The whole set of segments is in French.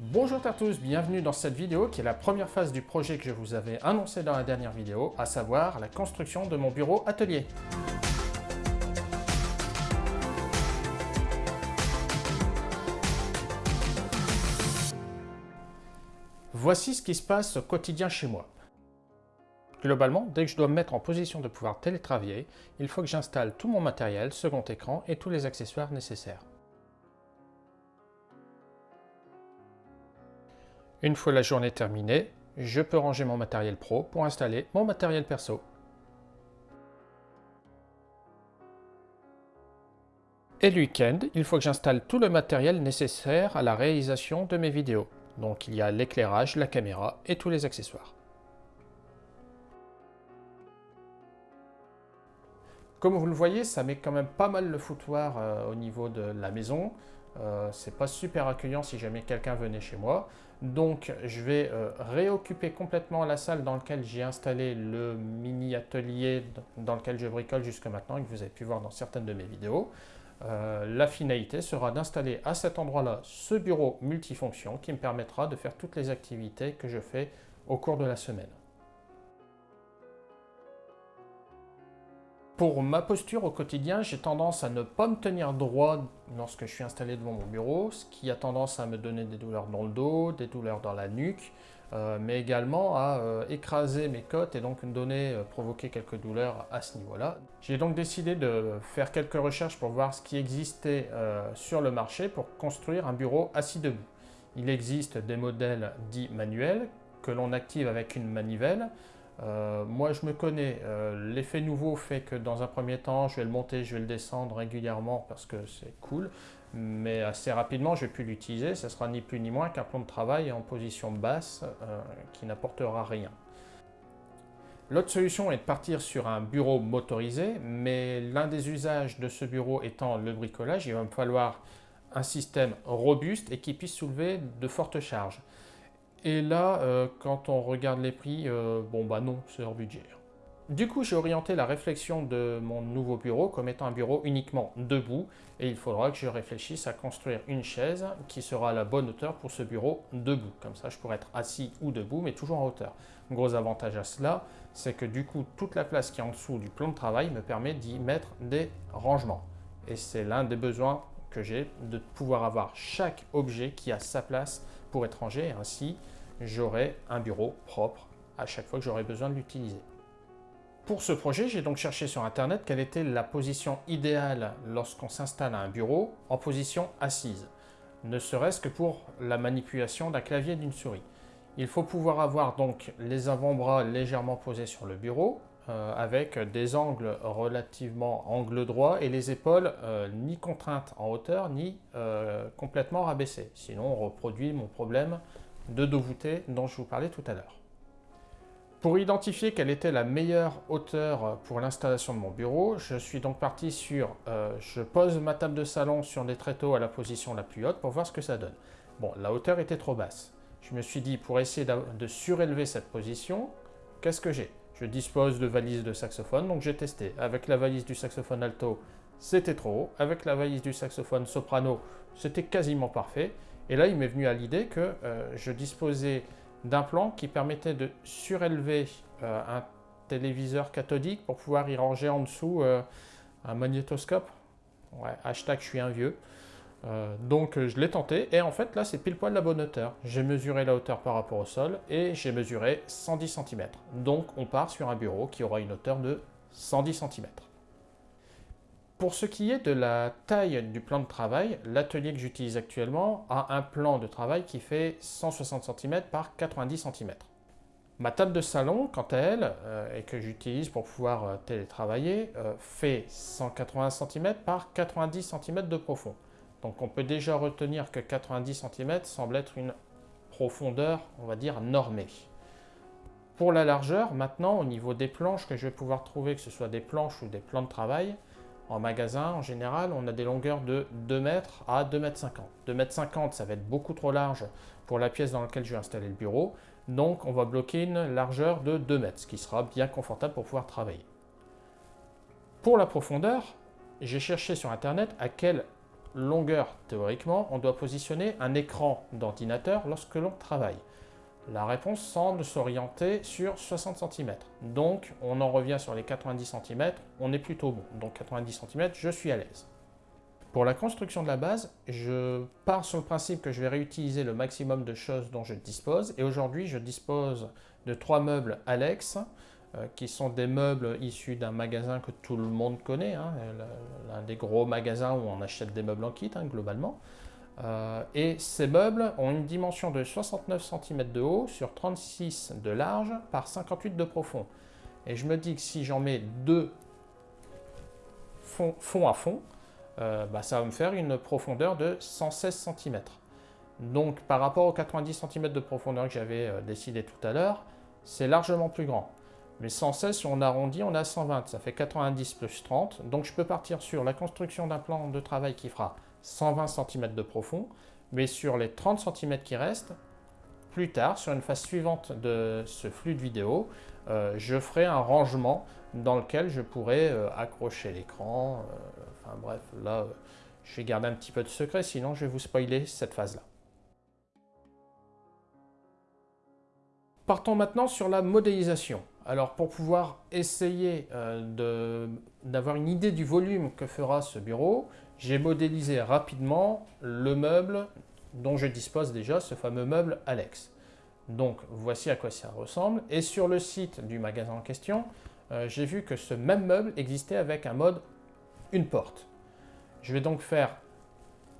Bonjour à tous, bienvenue dans cette vidéo qui est la première phase du projet que je vous avais annoncé dans la dernière vidéo, à savoir la construction de mon bureau atelier. Voici ce qui se passe au quotidien chez moi. Globalement, dès que je dois me mettre en position de pouvoir télétravailler, il faut que j'installe tout mon matériel, second écran et tous les accessoires nécessaires. Une fois la journée terminée, je peux ranger mon matériel pro pour installer mon matériel perso. Et le week-end, il faut que j'installe tout le matériel nécessaire à la réalisation de mes vidéos. Donc il y a l'éclairage, la caméra et tous les accessoires. Comme vous le voyez, ça met quand même pas mal le foutoir euh, au niveau de la maison. Euh, c'est pas super accueillant si jamais quelqu'un venait chez moi. Donc je vais euh, réoccuper complètement la salle dans laquelle j'ai installé le mini atelier dans lequel je bricole jusque maintenant et que vous avez pu voir dans certaines de mes vidéos. la finalité sera d'installer à cet endroit-là ce bureau multifonction qui me permettra de faire toutes les activités que je fais au cours de la semaine. Pour ma posture au quotidien, j'ai tendance à ne pas me tenir droit lorsque je suis installé devant mon bureau, ce qui a tendance à me donner des douleurs dans le dos, des douleurs dans la nuque, euh, mais également à euh, écraser mes côtes et donc donner, euh, provoquer quelques douleurs à ce niveau-là. J'ai donc décidé de faire quelques recherches pour voir ce qui existait sur le marché pour construire un bureau assis debout. Il existe des modèles dits manuels que l'on active avec une manivelle, euh, moi, je me connais. Euh, l'effet nouveau fait que dans un premier temps, je vais le monter, je vais le descendre régulièrement parce que c'est cool. Mais assez rapidement, je vais plus l'utiliser. Ce sera ni plus ni moins qu'un plan de travail en position basse euh, qui n'apportera rien. L'autre solution est de partir sur un bureau motorisé, mais l'un des usages de ce bureau étant le bricolage, il va me falloir un système robuste et qui puisse soulever de fortes charges. Et là, euh, quand on regarde les prix, euh, bon bah non, c'est hors budget. Du coup, j'ai orienté la réflexion de mon nouveau bureau comme étant un bureau uniquement debout et il faudra que je réfléchisse à construire une chaise qui sera à la bonne hauteur pour ce bureau debout. Comme ça, je pourrais être assis ou debout, mais toujours en hauteur. gros avantage à cela, c'est que du coup, toute la place qui est en dessous du plan de travail me permet d'y mettre des rangements. Et c'est l'un des besoins que j'ai de pouvoir avoir chaque objet qui a sa place pour étranger et ainsi j'aurai un bureau propre à chaque fois que j'aurai besoin de l'utiliser. Pour ce projet, j'ai donc cherché sur internet quelle était la position idéale lorsqu'on s'installe à un bureau en position assise, ne serait-ce que pour la manipulation d'un clavier d'une souris. Il faut pouvoir avoir donc les avant-bras légèrement posés sur le bureau, euh, avec des angles relativement angle droit et les épaules euh, ni contraintes en hauteur ni euh, complètement rabaissées. Sinon on reproduit mon problème de dos voûté dont je vous parlais tout à l'heure. Pour identifier quelle était la meilleure hauteur pour l'installation de mon bureau, je suis donc parti sur, je pose ma table de salon sur des tréteaux à la position la plus haute pour voir ce que ça donne. Bon, la hauteur était trop basse. Je me suis dit, pour essayer de surélever cette position, qu'est-ce que j'ai? Je dispose de valises de saxophone, donc j'ai testé. Avec la valise du saxophone alto, c'était trop haut. Avec la valise du saxophone soprano, c'était quasiment parfait. Et là, il m'est venu à l'idée que euh, je disposais d'un plan qui permettait de surélever euh, un téléviseur cathodique pour pouvoir y ranger en dessous euh, un magnétoscope. Ouais, hashtag je suis un vieux. Euh, donc euh, je l'ai tenté et en fait là c'est pile poil la bonne hauteur. J'ai mesuré la hauteur par rapport au sol et j'ai mesuré 110 cm. Donc on part sur un bureau qui aura une hauteur de 110 cm. Pour ce qui est de la taille du plan de travail, l'atelier que j'utilise actuellement a un plan de travail qui fait 160 cm par 90 cm. Ma table de salon, quant à elle, euh, et que j'utilise pour pouvoir télétravailler, fait 180 cm par 90 cm de profond. Donc on peut déjà retenir que 90 cm semble être une profondeur, on va dire, normée. Pour la largeur, maintenant, au niveau des planches que je vais pouvoir trouver, que ce soit des planches ou des plans de travail, en magasin, en général, on a des longueurs de 2 mètres à 2 mètres 50. 2 mètres 50, ça va être beaucoup trop large pour la pièce dans laquelle je vais installer le bureau. Donc, on va bloquer une largeur de 2 mètres, ce qui sera bien confortable pour pouvoir travailler. Pour la profondeur, j'ai cherché sur Internet à quelle longueur théoriquement, on doit positionner un écran d'ordinateur lorsque l'on travaille La réponse semble s'orienter sur 60 cm. Donc, on en revient sur les 90 cm, on est plutôt bon. Donc 90 cm, je suis à l'aise. Pour la construction de la base, je pars sur le principe que je vais réutiliser le maximum de choses dont je dispose. Et aujourd'hui, je dispose de trois meubles Alex, qui sont des meubles issus d'un magasin que tout le monde connaît, hein, l'un des gros magasins où on achète des meubles en kit, hein, globalement. Euh, et ces meubles ont une dimension de 69 cm de haut sur 36 de large par 58 de profond. Et je me dis que si j'en mets deux fond, à fond, euh, bah, ça va me faire une profondeur de 116 cm. Donc par rapport aux 90 cm de profondeur que j'avais décidé tout à l'heure, c'est largement plus grand. Mais 116, si on arrondit, on a 120. Ça fait 90 plus 30. Donc je peux partir sur la construction d'un plan de travail qui fera 120 cm de profond. Mais sur les 30 cm qui restent, plus tard, sur une phase suivante de ce flux de vidéo, euh, je ferai un rangement dans lequel je pourrai euh, accrocher l'écran. Euh, enfin bref, là, je vais garder un petit peu de secret, sinon je vais vous spoiler cette phase-là. Partons maintenant sur la modélisation. Alors pour pouvoir essayer euh, d'avoir une idée du volume que fera ce bureau, j'ai modélisé rapidement le meuble dont je dispose déjà, ce fameux meuble Alex. Donc voici à quoi ça ressemble. Et sur le site du magasin en question, euh, j'ai vu que ce même meuble existait avec un mode une porte. Je vais donc faire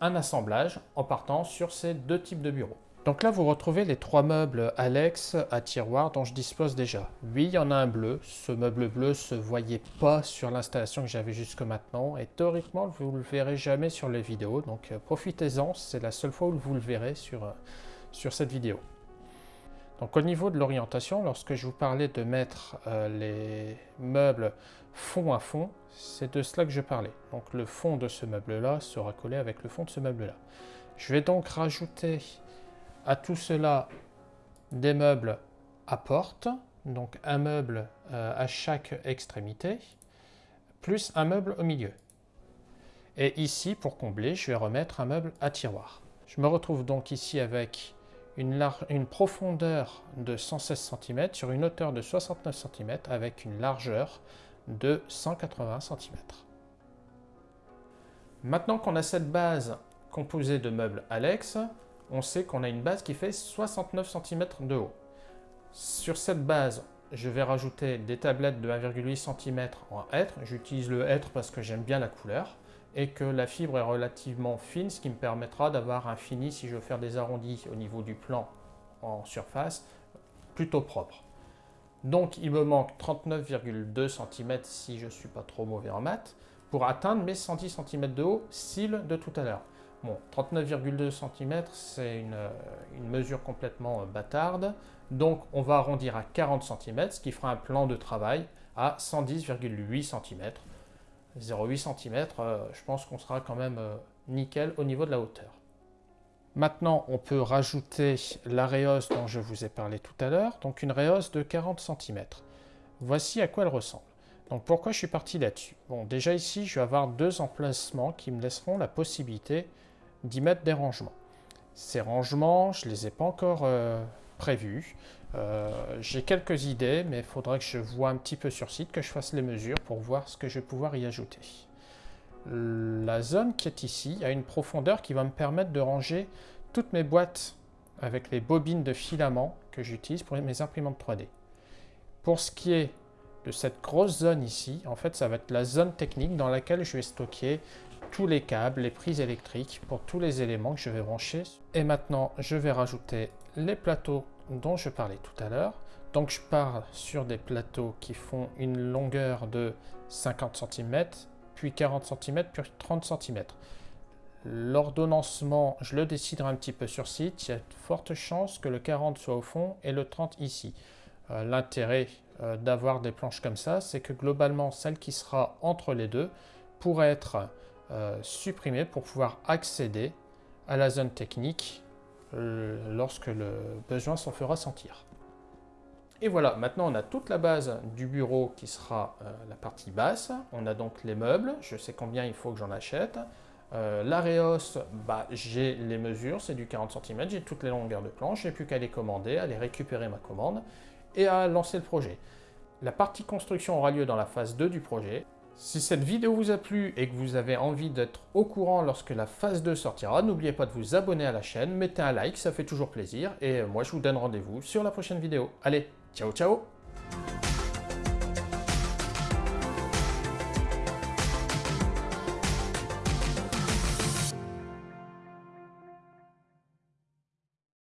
un assemblage en partant sur ces deux types de bureaux. Donc là, vous retrouvez les trois meubles Alex à tiroir dont je dispose déjà. Oui, il y en a un bleu. Ce meuble bleu se voyait pas sur l'installation que j'avais jusque maintenant. Et théoriquement, vous ne le verrez jamais sur les vidéos. Donc euh, profitez-en, c'est la seule fois où vous le verrez sur, euh, sur cette vidéo. Donc au niveau de l'orientation, lorsque je vous parlais de mettre euh, les meubles fond à fond, c'est de cela que je parlais. Donc le fond de ce meuble-là sera collé avec le fond de ce meuble-là. Je vais donc rajouter à tout cela des meubles à porte, donc un meuble euh, à chaque extrémité, plus un meuble au milieu. Et ici, pour combler, je vais remettre un meuble à tiroir. Je me retrouve donc ici avec une, une profondeur de 116 cm sur une hauteur de 69 cm avec une largeur de 180 cm. Maintenant qu'on a cette base composée de meubles Alex, on sait qu'on a une base qui fait 69 cm de haut. Sur cette base, je vais rajouter des tablettes de 1,8 cm en hêtre. J'utilise le hêtre parce que j'aime bien la couleur et que la fibre est relativement fine, ce qui me permettra d'avoir un fini, si je veux faire des arrondis au niveau du plan en surface, plutôt propre. Donc il me manque 39,2 cm si je ne suis pas trop mauvais en maths, pour atteindre mes 110 cm de haut, cils de tout à l'heure. Bon, 39,2 cm, c'est une, mesure complètement euh, bâtarde. Donc, on va arrondir à 40 cm, ce qui fera un plan de travail à 110,8 cm. 0,8 cm, je pense qu'on sera quand même euh, nickel au niveau de la hauteur. Maintenant, on peut rajouter la réhausse dont je vous ai parlé tout à l'heure, donc une réhausse de 40 cm. Voici à quoi elle ressemble. Donc pourquoi je suis parti là-dessus? Bon, déjà ici, je vais avoir deux emplacements qui me laisseront la possibilité d'y mettre des rangements. Ces rangements, je ne les ai pas encore euh, prévus. Euh, j'ai quelques idées, mais il faudra que je vois un petit peu sur site, que je fasse les mesures pour voir ce que je vais pouvoir y ajouter. La zone qui est ici a une profondeur qui va me permettre de ranger toutes mes boîtes avec les bobines de filament que j'utilise pour mes imprimantes 3D. Pour ce qui est de cette grosse zone ici, en fait, ça va être la zone technique dans laquelle je vais stocker tous les câbles, les prises électriques pour tous les éléments que je vais brancher. Et maintenant, je vais rajouter les plateaux dont je parlais tout à l'heure. Donc je pars sur des plateaux qui font une longueur de 50 cm, puis 40 cm, puis 30 cm. L'ordonnancement, je le déciderai un petit peu sur site. Il y a de fortes chances que le 40 soit au fond et le 30 ici. Euh, l'intérêt euh, d'avoir des planches comme ça, c'est que globalement, celle qui sera entre les deux pourrait être euh, supprimer pour pouvoir accéder à la zone technique euh, lorsque le besoin s'en fera sentir. Et voilà, maintenant on a toute la base du bureau qui sera euh, la partie basse. On a donc les meubles, je sais combien il faut que j'en achète. Euh, L'Areos, bah, j'ai les mesures, c'est du 40 cm, j'ai toutes les longueurs de planche, j'ai plus qu'à les commander, à les récupérer ma commande et à lancer le projet. La partie construction aura lieu dans la phase 2 du projet. Si cette vidéo vous a plu et que vous avez envie d'être au courant lorsque la phase 2 sortira, n'oubliez pas de vous abonner à la chaîne, mettez un like, ça fait toujours plaisir, et moi je vous donne rendez-vous sur la prochaine vidéo. Allez, ciao ciao